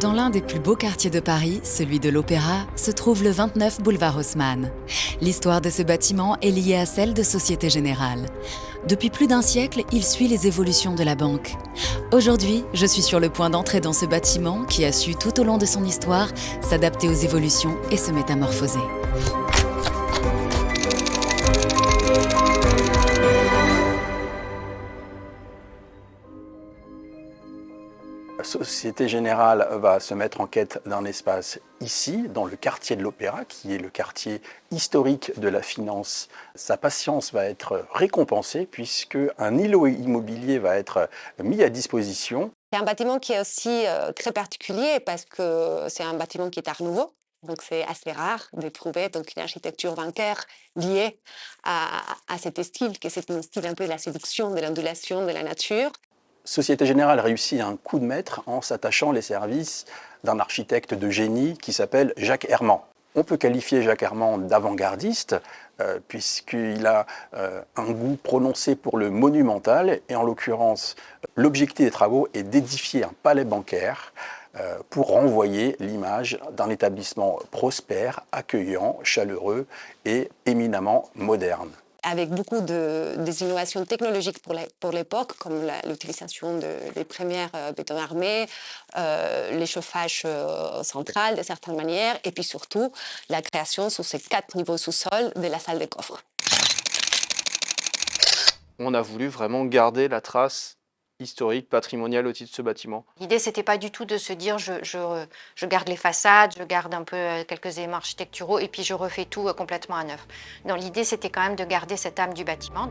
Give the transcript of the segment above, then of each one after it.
Dans l'un des plus beaux quartiers de Paris, celui de l'Opéra, se trouve le 29 boulevard Haussmann. L'histoire de ce bâtiment est liée à celle de Société Générale. Depuis plus d'un siècle, il suit les évolutions de la banque. Aujourd'hui, je suis sur le point d'entrer dans ce bâtiment qui a su tout au long de son histoire s'adapter aux évolutions et se métamorphoser. Société Générale va se mettre en quête d'un espace ici, dans le quartier de l'Opéra, qui est le quartier historique de la finance. Sa patience va être récompensée puisque un îlot immobilier va être mis à disposition. C'est un bâtiment qui est aussi euh, très particulier parce que c'est un bâtiment qui est art nouveau. Donc c'est assez rare de trouver donc, une architecture bancaire liée à, à cet style, qui est un style un peu de la séduction, de l'ondulation, de la nature. Société Générale réussit un coup de maître en s'attachant les services d'un architecte de génie qui s'appelle Jacques Herman. On peut qualifier Jacques Herman d'avant-gardiste euh, puisqu'il a euh, un goût prononcé pour le monumental et en l'occurrence l'objectif des travaux est d'édifier un palais bancaire euh, pour renvoyer l'image d'un établissement prospère, accueillant, chaleureux et éminemment moderne avec beaucoup de, des innovations technologiques pour l'époque, comme l'utilisation des premières euh, béton armés, euh, l'échauffage euh, central de certaines manières, et puis surtout la création sous ces quatre niveaux sous-sol de la salle de coffre. On a voulu vraiment garder la trace historique, patrimonial au titre de ce bâtiment. L'idée, c'était pas du tout de se dire je, je, garde les façades, je garde un peu euh, quelques éléments architecturaux et puis je refais tout euh, complètement à neuf. Non, l'idée, c'était quand même de garder cette âme du bâtiment.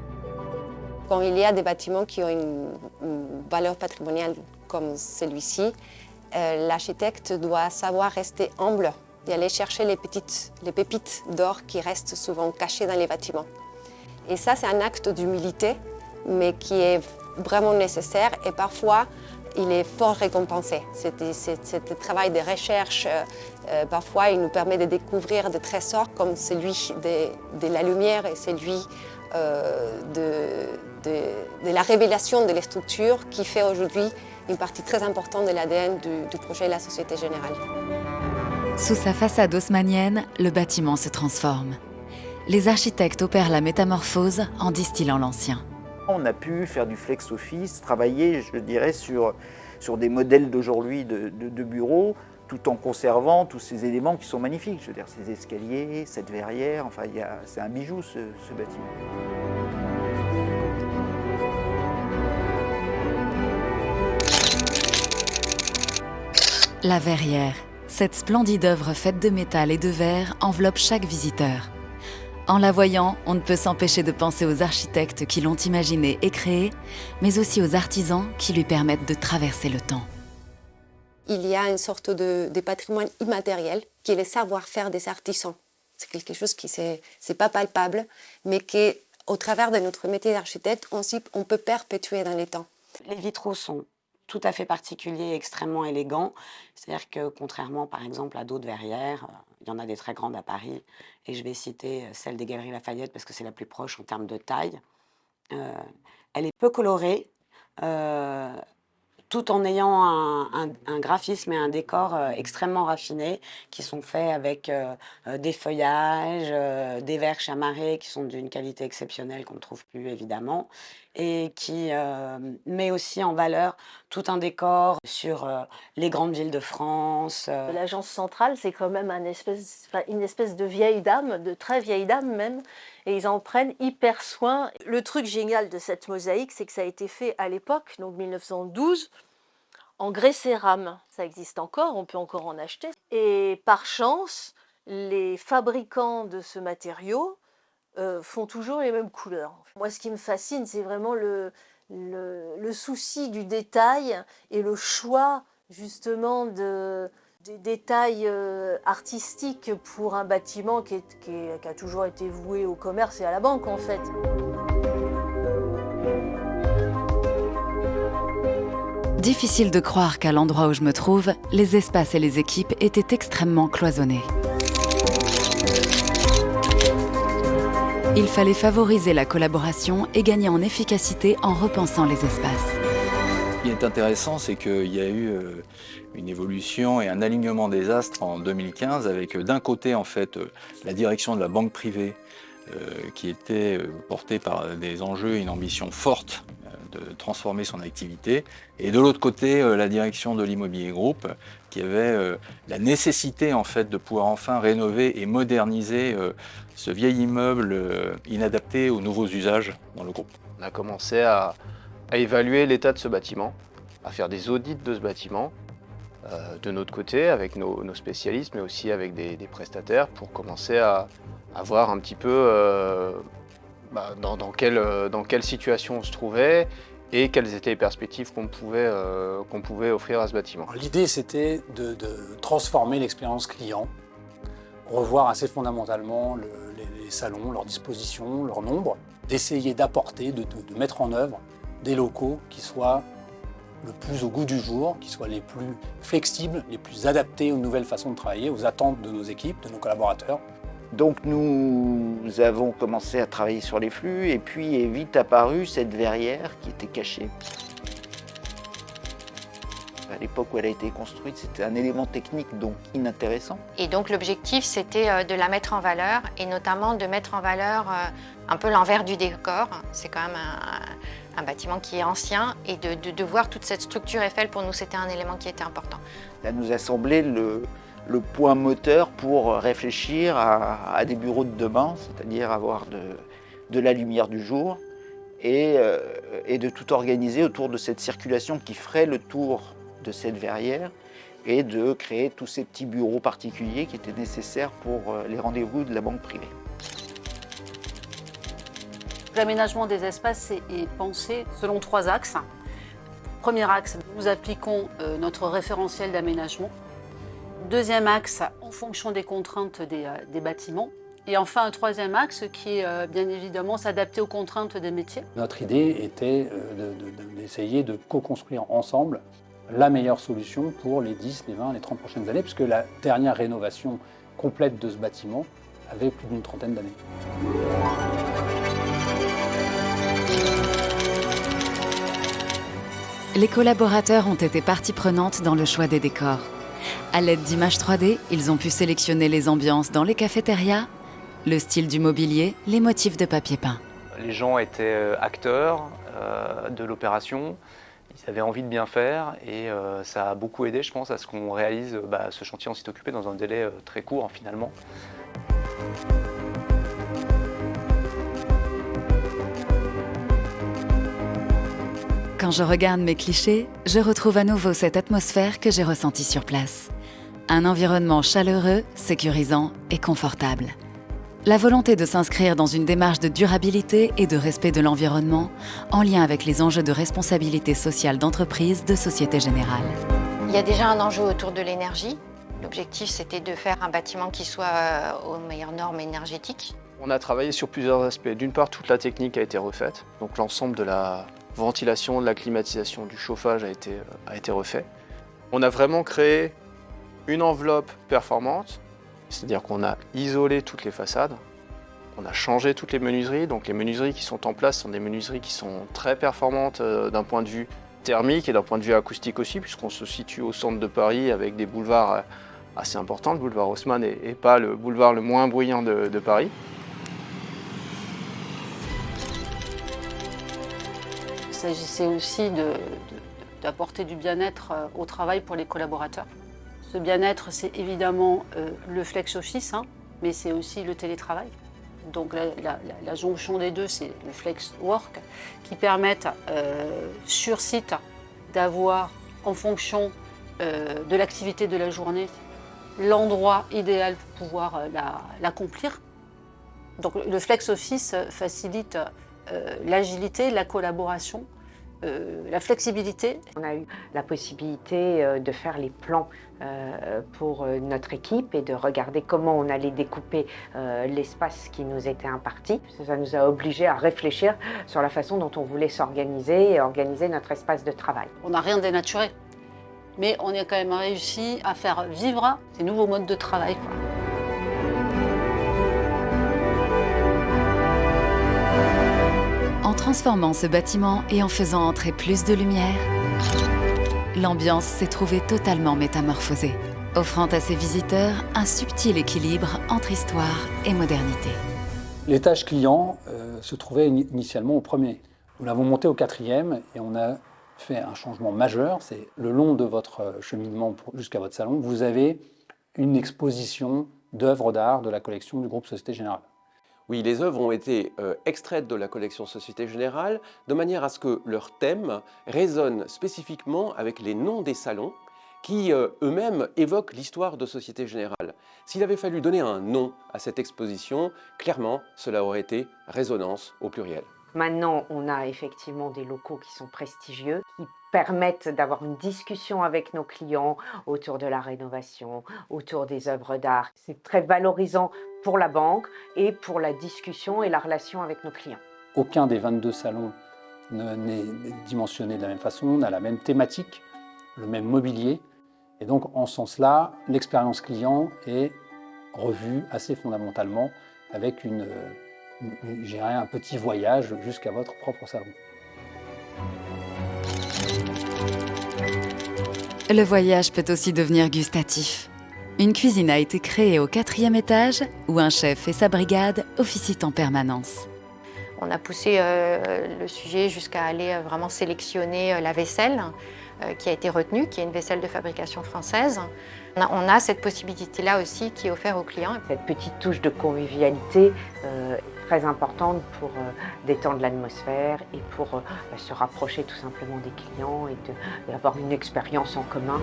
Quand il y a des bâtiments qui ont une, valeur patrimoniale comme celui-ci, euh, l'architecte doit savoir rester humble et aller chercher les, petites, les pépites d'or qui restent souvent cachées dans les bâtiments. Et ça, c'est un acte d'humilité, mais qui est vraiment nécessaire et parfois il est fort récompensé. Ce travail de recherche, euh, euh, parfois il nous permet de découvrir des trésors comme celui de, la lumière et celui euh, de, la révélation de les structures qui fait aujourd'hui une partie très importante de l'ADN du, du projet la Société Générale. Sous sa façade haussmannienne, le bâtiment se transforme. Les architectes opèrent la métamorphose en distillant l'ancien. On a pu faire du flex office, travailler, je dirais, sur, des modèles d'aujourd'hui de, de, bureaux, tout en conservant tous ces éléments qui sont magnifiques. Je veux dire, ces escaliers, cette verrière, enfin, c'est un bijou ce, ce bâtiment. La verrière, cette splendide œuvre faite de métal et de verre enveloppe chaque visiteur. En la voyant, on ne peut s'empêcher de penser aux architectes qui l'ont imaginé et créé, mais aussi aux artisans qui lui permettent de traverser le temps. Il y a une sorte de, patrimoine immatériel qui est le savoir-faire des artisans. C'est quelque chose qui n'est pas palpable, mais qui, au travers de notre métier d'architecte, on, on peut perpétuer dans les temps. Les vitraux sont tout à fait particuliers, extrêmement élégants. C'est-à-dire que contrairement par exemple à d'autres verrières, il y en a des très grandes à Paris, et je vais citer euh, celle des Galeries Lafayette parce que c'est la plus proche en termes de taille. Euh, elle est peu colorée, euh, tout en ayant un, graphisme et un décor extrêmement raffinés qui sont faits avec des feuillages, des verres chamarrés qui sont d'une qualité exceptionnelle qu'on ne trouve plus évidemment et qui met aussi en valeur tout un décor sur les grandes villes de France. L'agence centrale, c'est quand même une espèce, de vieille dame, de très vieille dame même, et ils en prennent hyper soin. Le truc génial de cette mosaïque, c'est que ça a été fait à l'époque, donc 1912, en grès cérame. Ça existe encore, on peut encore en acheter. Et par chance, les fabricants de ce matériau euh, font toujours les mêmes couleurs. Moi, ce qui me fascine, c'est vraiment le, souci du détail et le choix justement de, des détails euh, artistiques pour un bâtiment qui, qui, a toujours été voué au commerce et à la banque en fait. Difficile de croire qu'à l'endroit où je me trouve, les espaces et les équipes étaient extrêmement cloisonnés. Il fallait favoriser la collaboration et gagner en efficacité en repensant les espaces. Y a est intéressant, c'est qu'il y a eu euh, une évolution et un alignement des astres en 2015 avec euh, d'un côté en fait la direction de la banque privée qui était portée par des enjeux et une ambition forte de transformer son activité et de l'autre côté la direction de l'immobilier groupe qui avait la nécessité en fait de pouvoir enfin rénover et moderniser ce vieil immeuble inadapté aux nouveaux usages dans le groupe. On a commencé à, évaluer l'état de ce bâtiment, à faire des audits de ce bâtiment, euh, de notre côté, avec nos, spécialistes, mais aussi avec des, prestataires, pour commencer à, voir un petit peu euh, bah, dans, quelle, dans, quelle, situation on se trouvait et quelles étaient les perspectives qu'on pouvait, euh, pouvait offrir à ce bâtiment. L'idée, c'était de, transformer l'expérience client, revoir assez fondamentalement les, salons, leur disposition, leur nombre, d'essayer d'apporter, de, mettre en œuvre des locaux qui soient le plus au goût du jour, qui soient les plus flexibles, les plus adaptés aux nouvelles façons de travailler, aux attentes de nos équipes, de nos collaborateurs. Donc nous avons commencé à travailler sur les flux et puis est vite apparue cette verrière qui était cachée. À l'époque où elle a été construite, c'était un élément technique donc inintéressant. Et donc l'objectif, c'était euh, de la mettre en valeur et notamment de mettre en valeur euh, un peu l'envers du décor. C'est quand même un, bâtiment qui est ancien et de, voir toute cette structure Eiffel, pour nous, c'était un élément qui était important. Ça nous a semblé le, point moteur pour réfléchir à, des bureaux de demain, c'est-à-dire avoir de, la lumière du jour et, euh, et de tout organiser autour de cette circulation qui ferait le tour de cette verrière et de créer tous ces petits bureaux particuliers qui étaient nécessaires pour euh, les rendez-vous de la banque privée. L'aménagement des espaces est pensé selon trois axes. Premier axe, nous appliquons euh, notre référentiel d'aménagement. Deuxième axe, en fonction des contraintes des, euh, bâtiments. Et enfin, un troisième axe qui est bien évidemment s'adapter aux contraintes des métiers. Notre idée était d'essayer de co-construire ensemble la meilleure solution pour les 10, les 20, les 30 prochaines années, puisque la dernière rénovation complète de ce bâtiment avait plus d'une trentaine d'années. Les collaborateurs ont été partie prenante dans le choix des décors. À l'aide d'images 3D, ils ont pu sélectionner les ambiances dans les cafétérias, le style du mobilier, les motifs de papier peint. Les gens étaient euh, acteurs euh, de l'opération, ils avaient envie de bien faire et euh, ça a beaucoup aidé, je pense, à ce qu'on réalise bah, ce chantier en site occupé dans un délai très court hein, finalement. Quand je regarde mes clichés, je retrouve à nouveau cette atmosphère que j'ai ressentie sur place. Un environnement chaleureux, sécurisant et confortable. La volonté de s'inscrire dans une démarche de durabilité et de respect de l'environnement en lien avec les enjeux de responsabilité sociale d'entreprise de Société Générale. Il y a déjà un enjeu autour de l'énergie. L'objectif, c'était de faire un bâtiment qui soit euh, aux meilleures normes énergétiques. On a travaillé sur plusieurs aspects. D'une part, toute la technique a été refaite. Donc l'ensemble de la ventilation, de la climatisation, du chauffage a été, euh, a été refait. On a vraiment créé une enveloppe performante c'est-à-dire qu'on a isolé toutes les façades, on a changé toutes les menuiseries. Donc les menuiseries qui sont en place sont des menuiseries qui sont très performantes euh, d'un point de vue thermique et d'un point de vue acoustique aussi, puisqu'on se situe au centre de Paris avec des boulevards euh, assez importants. Le boulevard Haussmann n'est pas le boulevard le moins bruyant de, Paris. S'agissait aussi d'apporter du bien-être euh, au travail pour les collaborateurs. Ce bien-être, c'est évidemment euh, le flex office, hein, mais c'est aussi le télétravail. Donc la, jonction des deux, c'est le flex work, qui permettent euh, sur site d'avoir, en fonction de l'activité de la journée, l'endroit idéal pour pouvoir l'accomplir. Donc le flex office facilite l'agilité, la collaboration, euh, la flexibilité. On a eu la possibilité euh, de faire les plans euh, pour notre équipe et de regarder comment on allait découper l'espace qui nous était imparti. Ça nous a obligés à réfléchir sur la façon dont on voulait s'organiser et organiser notre espace de travail. On n'a rien dénaturé, mais on a quand même réussi à faire vivre ces nouveaux modes de travail. Transformant ce bâtiment et en faisant entrer plus de lumière, l'ambiance s'est trouvée totalement métamorphosée, offrant à ses visiteurs un subtil équilibre entre histoire et modernité. L'étage client euh, se trouvait initialement au premier. Nous l'avons monté au quatrième et on a fait un changement majeur. C'est le long de votre cheminement jusqu'à votre salon, vous avez une exposition d'œuvres d'art de la collection du groupe Société Générale. Oui, les œuvres ont été euh, extraites de la collection Société Générale de manière à ce que leur thème résonne spécifiquement avec les noms des salons qui euh, eux-mêmes évoquent l'histoire de Société Générale. S'il avait fallu donner un nom à cette exposition, clairement, cela aurait été résonance au pluriel. Maintenant, on a effectivement des locaux qui sont prestigieux, permettent d'avoir une discussion avec nos clients autour de la rénovation, autour des œuvres d'art. C'est très valorisant pour la banque et pour la discussion et la relation avec nos clients. Aucun des 22 salons n'est dimensionné de la même façon, n'a la même thématique, le même mobilier. Et donc, en ce sens-là, l'expérience client est revue assez fondamentalement avec une, j'irai un petit voyage jusqu'à votre propre salon. Le voyage peut aussi devenir gustatif. Une cuisine a été créée au quatrième étage où un chef et sa brigade officient en permanence. On a poussé euh, le sujet jusqu'à aller euh, vraiment sélectionner euh, la vaisselle qui a été retenue, qui est une vaisselle de fabrication française. On a, cette possibilité-là aussi qui est offerte aux clients. Cette petite touche de convivialité très importante pour euh, détendre l'atmosphère et pour euh, bah, se rapprocher tout simplement des clients et d'avoir une expérience en commun.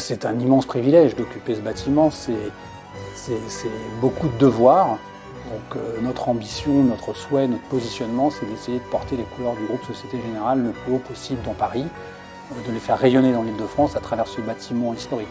C'est un immense privilège d'occuper ce bâtiment, c'est beaucoup de devoirs, donc euh, notre ambition, notre souhait, notre positionnement, c'est d'essayer de porter les couleurs du groupe Société Générale le plus haut possible dans Paris, euh, de les faire rayonner dans l'île de France à travers ce bâtiment historique.